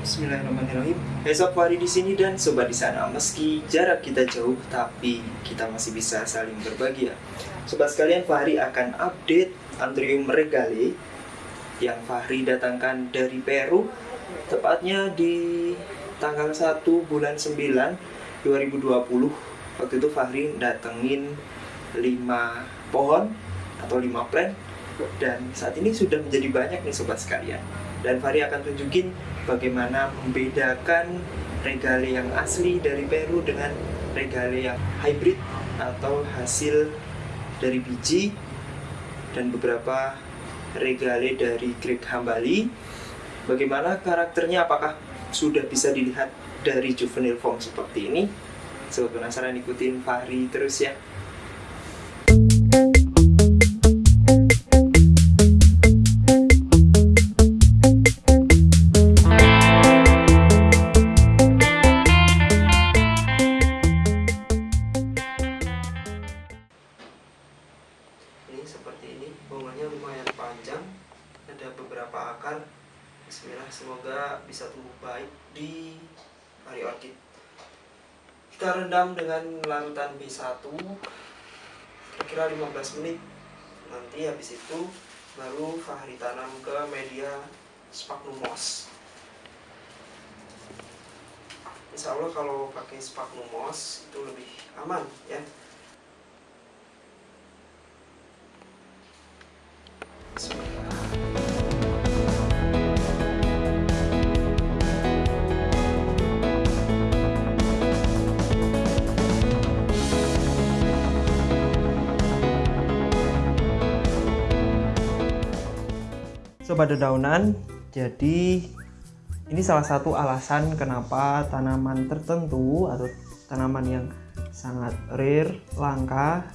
Bismillahirrahmanirrahim. Sob Fahri di sini dan sobat di sana. Meski jarak kita jauh, tapi kita masih bisa saling berbagi ya. Sobat sekalian, Fahri akan update Anthurium regale yang Fahri datangkan dari Peru, tepatnya di tanggal 1 bulan 9 2020. Waktu itu Fahri datengin 5 pohon atau 5 plant dan saat ini sudah menjadi banyak nih sobat sekalian dan Fahri akan tunjukin bagaimana membedakan regale yang asli dari Peru dengan regale yang hybrid atau hasil dari biji dan beberapa regale dari Greg Hambali. Bagaimana karakternya? Apakah sudah bisa dilihat dari juvenile form seperti ini? Sobat penasaran ikutin Fahri terus ya itu baru Fahri tanam ke media sphagnum moss. Insya Allah kalau pakai sphagnum moss itu lebih aman ya Sobat dedaunan, jadi ini salah satu alasan kenapa tanaman tertentu atau tanaman yang sangat rare, langka,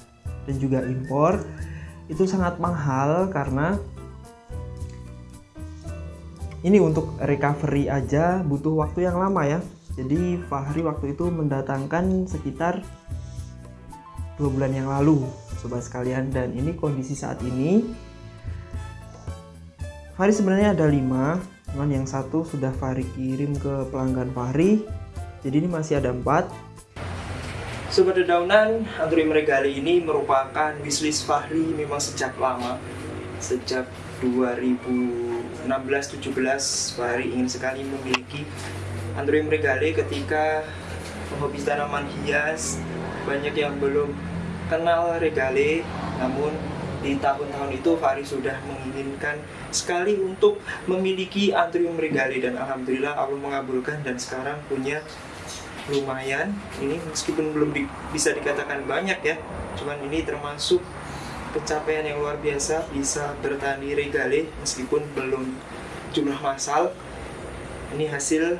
dan juga impor itu sangat mahal karena ini untuk recovery aja butuh waktu yang lama ya. Jadi Fahri waktu itu mendatangkan sekitar dua bulan yang lalu, sobat sekalian, dan ini kondisi saat ini Fahri sebenarnya ada 5 cuman yang satu sudah Fahri kirim ke pelanggan Fahri. Jadi ini masih ada 4 Sobat dedaunan, Anthurium regale ini merupakan wishlist Fahri memang sejak lama. Sejak 2016-17 Fahri ingin sekali memiliki Anthurium regale ketika penghobi tanaman hias. Banyak yang belum kenal regale namun di tahun-tahun itu Fahri sudah menginginkan sekali untuk memiliki Anthurium regale dan Alhamdulillah Allah mengabulkan dan sekarang punya lumayan. Ini meskipun belum di, bisa dikatakan banyak ya cuman ini termasuk pencapaian yang luar biasa bisa bertani regale meskipun belum jumlah massal. Ini hasil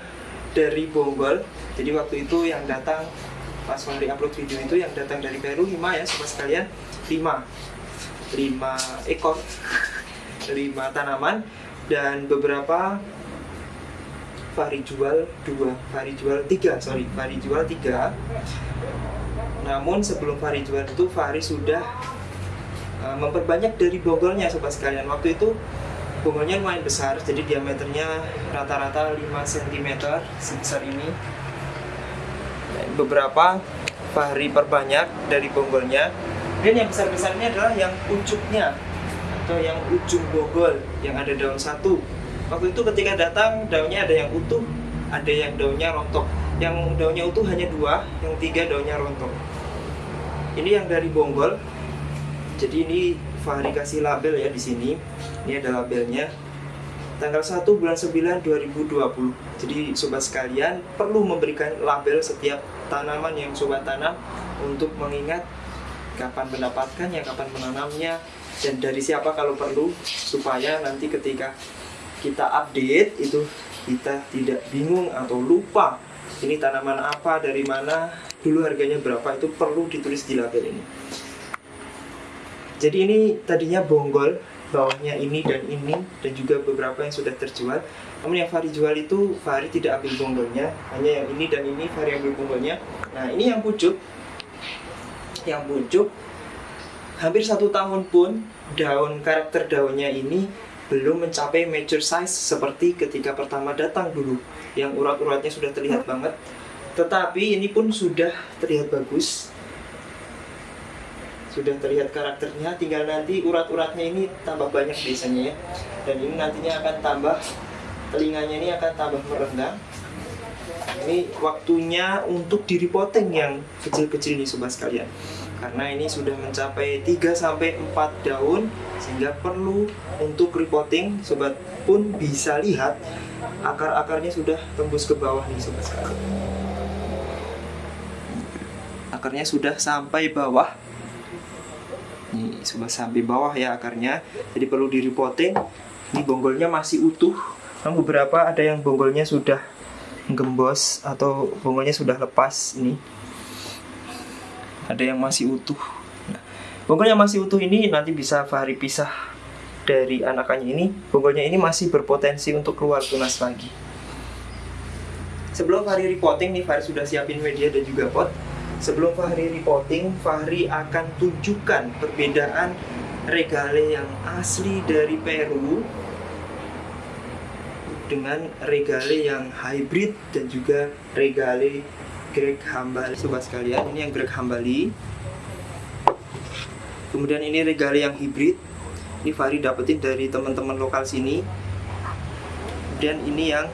dari bonggol jadi waktu itu yang datang pas Fahri upload video itu yang datang dari Peru 5 ya sobat sekalian 5 5 ekor 5 tanaman dan beberapa Fahri jual dua Fahri jual tiga sorry Fahri jual tiga. Namun sebelum Fahri jual itu Fahri sudah uh, memperbanyak dari bonggolnya sobat sekalian. Waktu itu bonggolnya lumayan besar jadi diameternya rata-rata 5 cm sebesar ini. Beberapa Fahri perbanyak dari bonggolnya dan yang besar-besarnya adalah yang ujungnya atau yang ujung bogol yang ada daun satu. Waktu itu ketika datang daunnya ada yang utuh ada yang daunnya rontok. Yang daunnya utuh hanya dua yang tiga daunnya rontok. Ini yang dari bonggol. Jadi ini Fahri kasih label ya di sini. Ini ada labelnya. Tanggal 1 bulan 9 2020 jadi sobat sekalian perlu memberikan label setiap tanaman yang sobat tanam untuk mengingat kapan mendapatkannya, kapan menanamnya, dan dari siapa kalau perlu supaya nanti ketika kita update itu kita tidak bingung atau lupa ini tanaman apa dari mana dulu harganya berapa itu perlu ditulis di label ini. Jadi ini tadinya bonggol bawahnya ini dan ini dan juga beberapa yang sudah terjual. Namun yang Fahri jual itu Fahri tidak ambil bonggolnya hanya yang ini dan ini Fahri ambil bonggolnya. Nah ini yang pucuk yang pucuk hampir satu tahun pun daun karakter daunnya ini belum mencapai major size seperti ketika pertama datang dulu. Yang urat-uratnya sudah terlihat banget. Tetapi ini pun sudah terlihat bagus. Sudah terlihat karakternya. Tinggal nanti urat-uratnya ini tambah banyak biasanya ya. Dan ini nantinya akan tambah telinganya ini akan tambah merenggang ini waktunya untuk diri poteng yang kecil-kecil nih sobat sekalian. Karena ini sudah mencapai 3 sampai 4 daun sehingga perlu untuk repotting sobat pun bisa lihat akar-akarnya sudah tembus ke bawah nih sobat sekalian. Akarnya sudah sampai bawah. Ini sudah sampai bawah ya akarnya. Jadi perlu di repotting ini bonggolnya masih utuh. Namun beberapa ada yang bonggolnya sudah gembos atau bonggolnya sudah lepas ini. Ada yang masih utuh. Nah, bonggolnya masih utuh ini nanti bisa Fahri pisah dari anakannya ini. Bonggolnya ini masih berpotensi untuk keluar tunas lagi. Sebelum Fahri repotting nih Fahri sudah siapin media dan juga pot. Sebelum Fahri repotting Fahri akan tunjukkan perbedaan regale yang asli dari Peru dengan regale yang hybrid dan juga regale Greg Hambali. Sobat sekalian ini yang Greg Hambali. Kemudian ini regale yang hybrid. Ini Fahri dapetin dari teman-teman lokal sini. Dan ini yang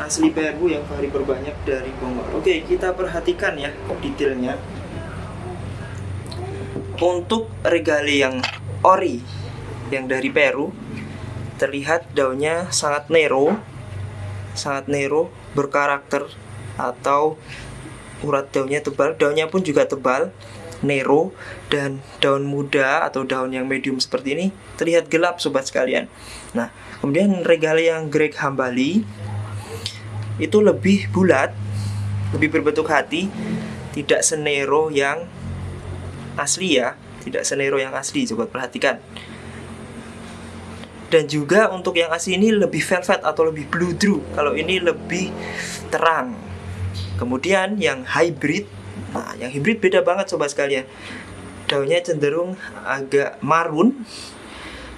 asli Peru yang Fahri perbanyak dari Bogor oke kita perhatikan ya detailnya. Untuk regale yang ori yang dari Peru terlihat daunnya sangat nero sangat nero berkarakter atau urat daunnya tebal, daunnya pun juga tebal, nero dan daun muda atau daun yang medium seperti ini terlihat gelap sobat sekalian. Nah, kemudian regale yang Greg Hambali itu lebih bulat, lebih berbentuk hati, tidak senero yang asli ya, tidak senero yang asli sobat perhatikan. Dan juga untuk yang asli ini lebih velvet atau lebih blue drew. Kalau ini lebih terang Kemudian yang hybrid, nah yang hybrid beda banget sobat sekalian. Daunnya cenderung agak marun,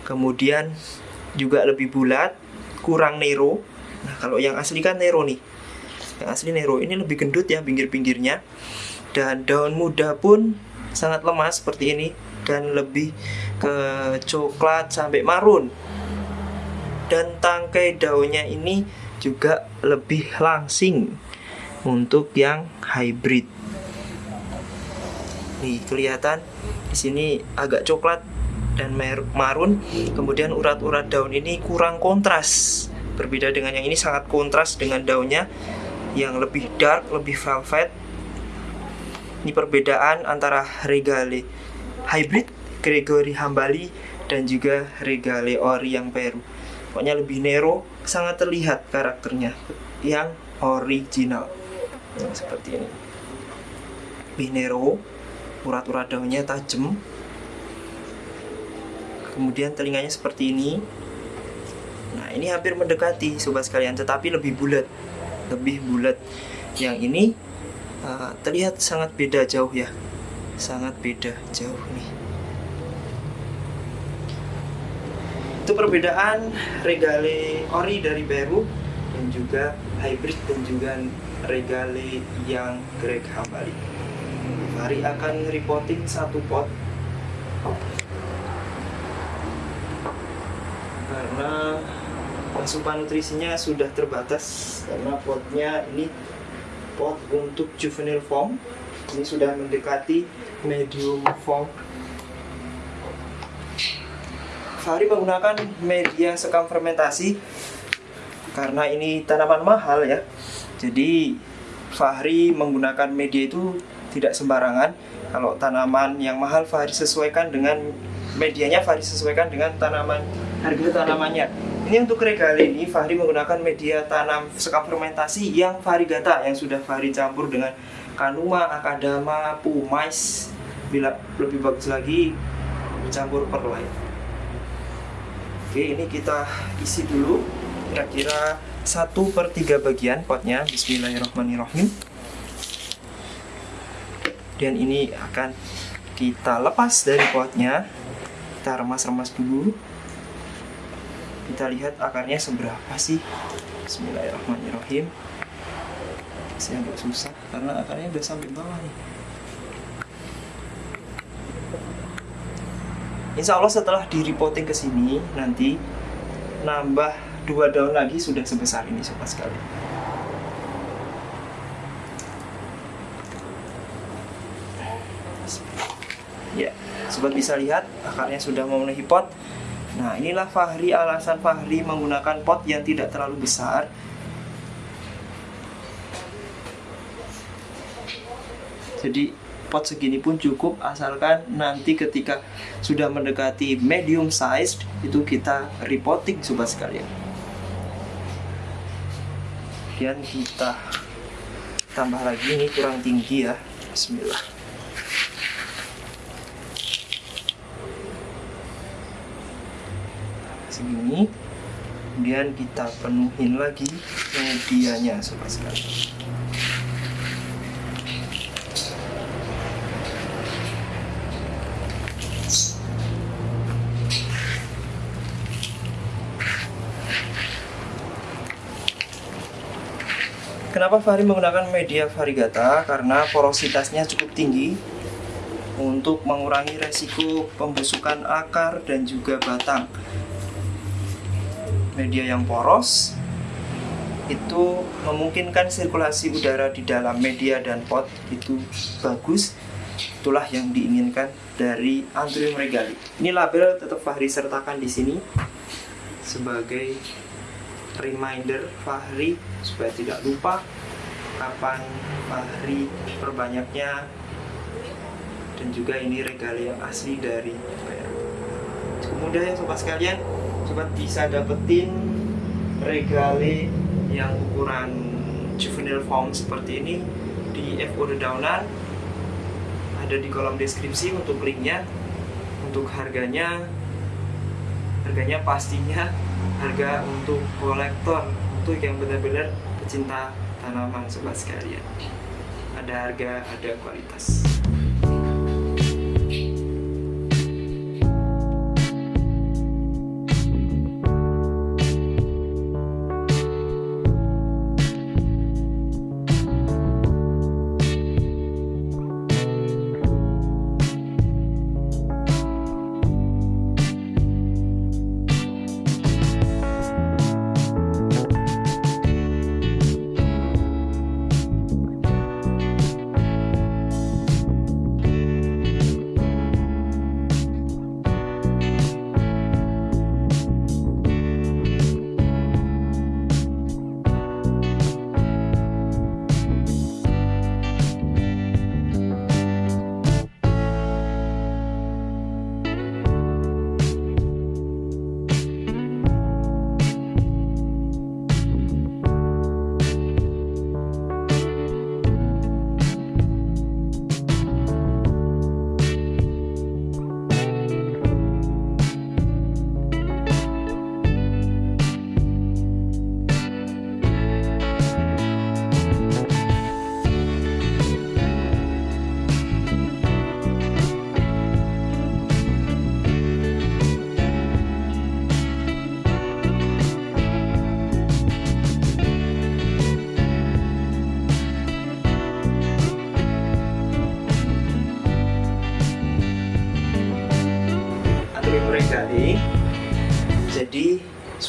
kemudian juga lebih bulat, kurang nero. Nah kalau yang asli kan nero nih, yang asli nero ini lebih gendut ya pinggir-pinggirnya. Dan daun muda pun sangat lemas seperti ini dan lebih ke coklat sampai marun. Dan tangkai daunnya ini juga lebih langsing untuk yang hybrid. Nih kelihatan di sini agak coklat dan marun. Kemudian urat-urat daun ini kurang kontras. Berbeda dengan yang ini sangat kontras dengan daunnya yang lebih dark, lebih velvet. Ini perbedaan antara regale hybrid Gregory Hambali dan juga regale ori yang Peru. Pokoknya lebih nero, sangat terlihat karakternya yang original. Nah, seperti ini. Binero urat-urat daunnya tajam. Kemudian telinganya seperti ini. Nah ini hampir mendekati sobat sekalian tetapi lebih bulat. Lebih bulat. Yang ini uh, terlihat sangat beda jauh ya. Sangat beda jauh nih itu perbedaan regale ori dari Peru dan juga hybrid dan juga regale yang Greg Hambali. Mari akan reporting satu pot. Karena asupan nutrisinya sudah terbatas karena potnya ini pot untuk juvenile form. Ini sudah mendekati medium form Fahri menggunakan media sekam fermentasi karena ini tanaman mahal ya jadi Fahri menggunakan media itu tidak sembarangan. Kalau tanaman yang mahal Fahri sesuaikan dengan medianya Fahri sesuaikan dengan tanaman harga tanamannya. Ini untuk regale ini Fahri menggunakan media tanam sekam fermentasi yang varigata yang sudah Fahri campur dengan kanuma, akadama, pumais. Bila lebih bagus lagi campur perlite. Oke, ini kita isi dulu. Kira-kira satu per tiga bagian potnya. Bismillahirrahmanirrahim. Dan ini akan kita lepas dari potnya. Kita remas-remas dulu. Kita lihat akarnya seberapa sih. Bismillahirrahmanirrahim. Masih agak susah karena akarnya udah sampai bawah nih Insya Allah setelah di repotting ke sini nanti nambah dua daun lagi sudah sebesar ini sobat sekali. Ya, sobat bisa lihat akarnya sudah memenuhi pot. Nah, inilah Fahri alasan Fahri menggunakan pot yang tidak terlalu besar. Jadi pot segini pun cukup asalkan nanti ketika sudah mendekati medium size itu kita repotting sobat sekalian. Kemudian kita tambah lagi ini kurang tinggi ya. Bismillah. Segini. Kemudian kita penuhin lagi medianya sobat sekalian Kenapa Fahri menggunakan media varigata? Karena porositasnya cukup tinggi untuk mengurangi resiko pembusukan akar dan juga batang. Media yang poros itu memungkinkan sirkulasi udara di dalam media dan pot itu bagus. Itulah yang diinginkan dari Anthurium regali. Ini label tetap Fahri sertakan di sini sebagai reminder Fahri supaya tidak lupa kapan Fahri perbanyaknya? Dan juga ini regali yang asli dari Peru cukup mudah ya sobat sekalian. Sobat bisa dapetin regali yang ukuran juvenile form seperti ini di FO Dedaunan ada di kolom deskripsi untuk linknya untuk harganya. Harganya pastinya harga untuk kolektor. Untuk yang benar-benar pecinta tanaman sobat sekalian. Ada harga ada kualitas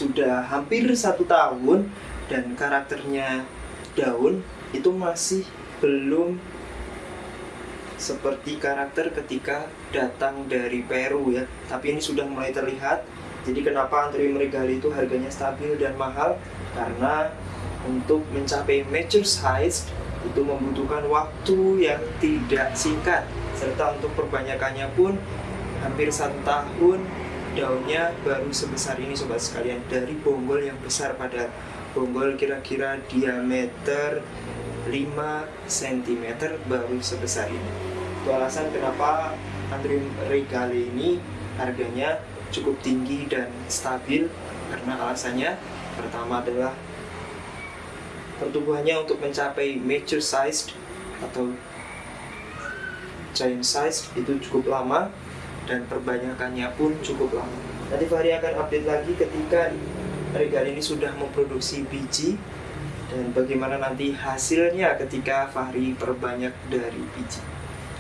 sudah hampir satu tahun dan karakternya daun itu masih belum seperti karakter ketika datang dari Peru ya. Tapi ini sudah mulai terlihat. Jadi kenapa Anthurium regali itu harganya stabil dan mahal? Karena untuk mencapai mature size itu membutuhkan waktu yang tidak singkat. Serta untuk perbanyakannya pun hampir satu tahun daunnya baru sebesar ini sobat sekalian dari bonggol yang besar pada bonggol kira-kira diameter 5 cm baru sebesar ini. Itu alasan kenapa Anthurium regale ini harganya cukup tinggi dan stabil karena alasannya pertama adalah pertumbuhannya untuk mencapai mature size atau giant size itu cukup lama dan perbanyakannya pun cukup lama. Nanti Fahri akan update lagi ketika Regal ini sudah memproduksi biji dan bagaimana nanti hasilnya ketika Fahri perbanyak dari biji.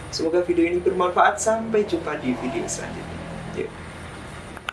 Semoga video ini bermanfaat. Sampai jumpa di video selanjutnya. Yuk.